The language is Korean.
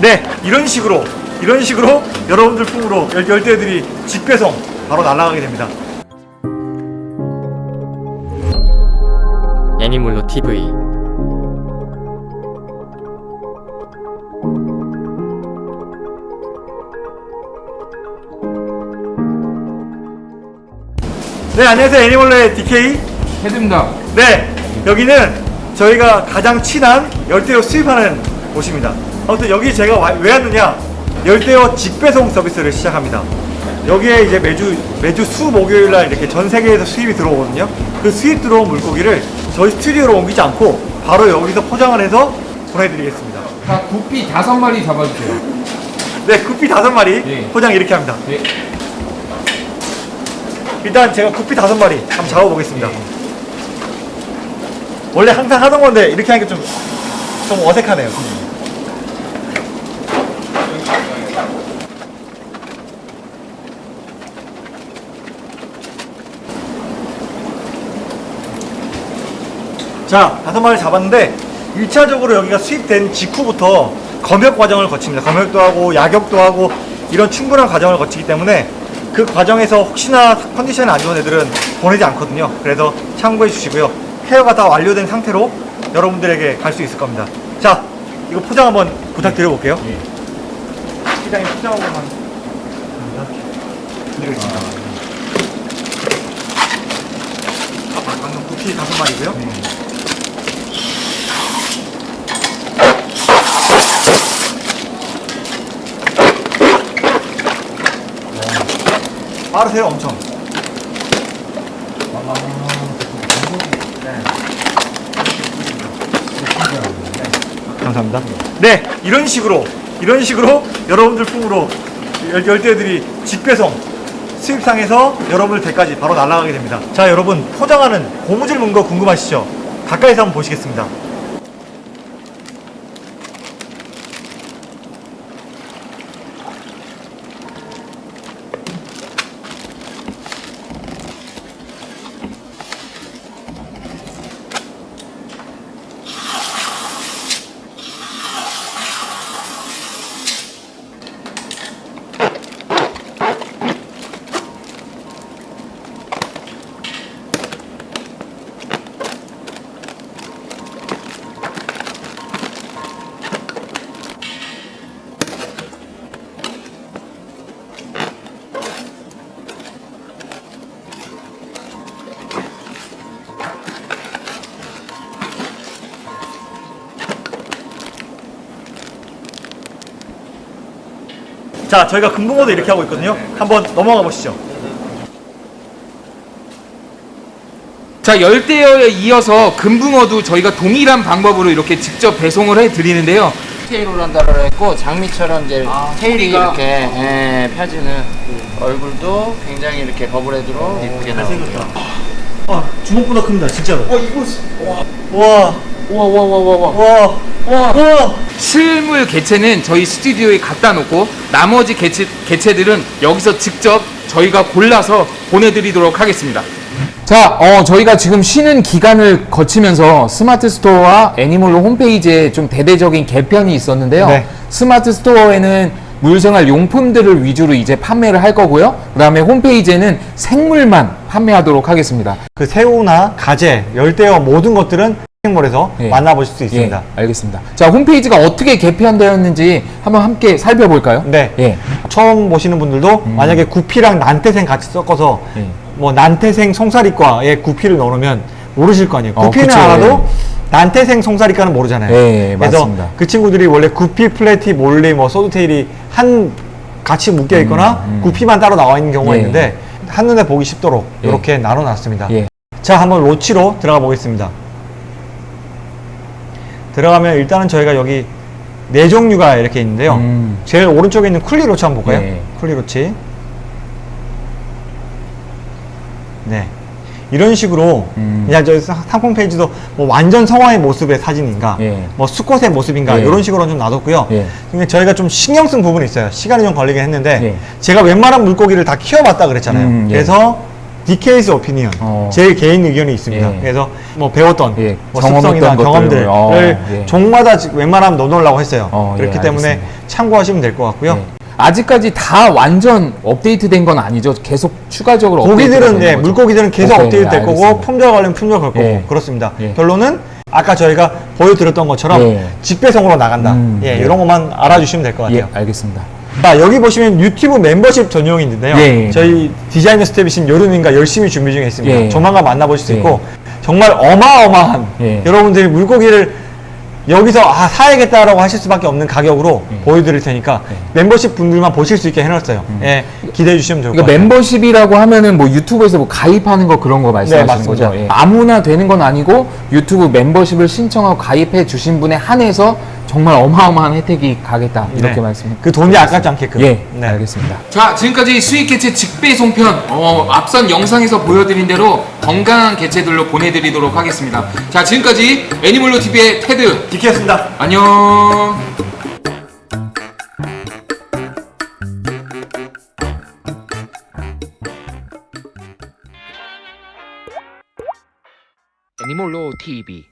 네, 이런 식으로 이런 식으로 여러분들 품으로 열- 열대들이 직배송 바로 날아가게 됩니다. 애니몰로 TV 네, 안녕하세요. 애니멀레 DK. 헤드입니다. 네, 여기는 저희가 가장 친한 열대어 수입하는 곳입니다. 아무튼 여기 제가 와- 왜 왔느냐? 열대어 직배송 서비스를 시작합니다. 여기에 이제 매주 매주 수 목요일 날 이렇게 전 세계에서 수입이 들어오거든요. 그 수입 들어온 물고기를 저희 스튜디오로 옮기지 않고 바로 여기서 포장을 해서 보내드리겠습니다. 자, 구피 다섯 마리 잡아주세요. 네, 구피 다섯 마리 네. 포장 이렇게 합니다. 네. 일단 제가 구피 다섯 마리 한번 잡아보겠습니다. 네. 원래 항상 하던 건데 이렇게 하니까 좀, 좀 어색하네요. 자, 다섯 마리 잡았는데 1차적으로 여기가 수입된 직후부터 검역 과정을 거칩니다. 검역도 하고 약역도 하고 이런 충분한 과정을 거치기 때문에 그 과정에서 혹시나 컨디션이 안 좋은 애들은 보내지 않거든요. 그래서 참고해 주시고요. 헤어가 다 완료된 상태로 여러분들에게 갈 수 있을 겁니다. 자, 이거 포장 한번 부탁드려 볼게요. 시장에 포장 한번 드리겠습니다. 아, 방금 구피 다섯 마리고요. 빠르세요, 엄청. 네. 감사합니다. 네, 이런 식으로, 이런 식으로 여러분들 품으로 열- 열대들이 직배송, 수입상에서 여러분들 댁까지 바로 날아가게 됩니다. 자, 여러분, 포장하는 고무줄 문거 궁금하시죠? 가까이서 한번 보시겠습니다. 자, 저희가 금붕어도 이렇게 하고 있거든요. 한번 넘어가 보시죠. 자, 열대어에 이어서 금붕어도 저희가 동일한 방법으로 이렇게 직접 배송을 해 드리는데요. 테일로란다를 했고 장미처럼 이제 아, 테일이 소리가. 이렇게 예, 펴지는 얼굴도 굉장히 이렇게 버블헤드로 예쁘게 나오고요. 아, 주먹보다 큽니다, 진짜로. 와, 이거, 와, 우와 우와 우와 우와 와, 와, 와. 실물 개체는 저희 스튜디오에 갖다 놓고 나머지 개체, 개체들은 여기서 직접 저희가 골라서 보내드리도록 하겠습니다. 자, 어, 저희가 지금 쉬는 기간을 거치면서 스마트 스토어와 애니멀로 홈페이지에 좀 대대적인 개편이 있었는데요. 네. 스마트 스토어에는 물생활 용품들을 위주로 이제 판매를 할 거고요. 그 다음에 홈페이지에는 생물만 판매하도록 하겠습니다. 그 새우나 가재, 열대어 모든 것들은 쇼핑몰에서 예. 만나보실 수 있습니다. 예, 알겠습니다. 자, 홈페이지가 어떻게 개편되었는지 한번 함께 살펴볼까요? 네. 예. 처음 보시는 분들도 만약에 구피랑 난태생 같이 섞어서 예. 뭐 난태생 송사리과에 구피를 넣으면 모르실 거 아니에요. 어, 구피는 그쵸, 알아도 난태생 송사리과는 모르잖아요. 예, 그래서 맞습니다. 그 친구들이 원래 구피, 플래티, 몰리, 뭐 소드테일이 한 같이 묶여 있거나 구피만 따로 나와 있는 경우가 음, 예. 있는데 한눈에 보기 쉽도록 예. 이렇게 나눠놨습니다. 예. 자, 한번 loach로 들어가 보겠습니다. 들어가면 일단은 저희가 여기 네 종류가 이렇게 있는데요. 음. 제일 오른쪽에 있는 kuhli loach 한번 볼까요? 예. kuhli loach. 네. 이런 식으로 음. 그냥 저희 사- 상품 페이지도 뭐 완전 성어의 모습의 사진인가, 예. 뭐 수컷의 모습인가 예. 이런 식으로 좀 놔뒀고요. 예. 근데 저희가 좀 신경 쓴 부분이 있어요. 시간이 좀 걸리긴 했는데 예. 제가 웬만한 물고기를 다 키워봤다 그랬잖아요. 음, 예. 그래서 DK's 오피니언 어. 제 개인 의견이 있습니다. 예. 그래서 뭐 배웠던 예, 뭐 습성이나. 경험들을 어, 예. 종마다 지- 웬만하면 넣어놓으려고 했어요. 어, 예, 그렇기 때문에. 참고하시면 될 것 같고요. 네. 아직까지 다 완전 업데이트된 건 아니죠. 계속 추가적으로 고기들은 예, 거죠. 물고기들은 계속 오케이, 업데이트 될 거고 알겠습니다. 품절 관련 품절 걸 거고 예. 그렇습니다. 예. 결론은 아까 저희가 보여드렸던 것처럼 예. 직배송으로 나간다. 음, 예, 예. 이런 것만 알아주시면 될 것 같아요. 예, 알겠습니다. 자, 여기 보시면 유튜브 멤버십 전용이 있는데요. 예, 예. 저희 디자이너 스텝이신 요름님과 열심히 준비 중에 있습니다. 예. 조만간 만나보실 수 예. 있고 정말 어마어마한 예. 여러분들이 물고기를 여기서 아 사야겠다라고 하실 수밖에 없는 가격으로 예. 보여드릴 테니까 멤버십 분들만 보실 수 있게 해놨어요. 예, 기대해 주시면 좋을 것 음. 그러니까 같아요. 멤버십이라고 하면은 뭐 유튜브에서 뭐 가입하는 거 그런 거 말씀하시는 네. 거죠? 예. 아무나 되는 건 아니고 유튜브 멤버십을 신청하고 가입해 주신 분에 한해서 정말 어마어마한 혜택이 가겠다 이렇게 네. 말씀. 그 돈이 아깝지 않게끔. 예, 네. 알겠습니다. 자, 지금까지 수익 개체 직배송편 어, 앞선 영상에서 보여드린 대로 건강한 개체들로 보내드리도록 하겠습니다. 자, 지금까지 애니멀로 TV의 테드 디키였습니다. 안녕. TV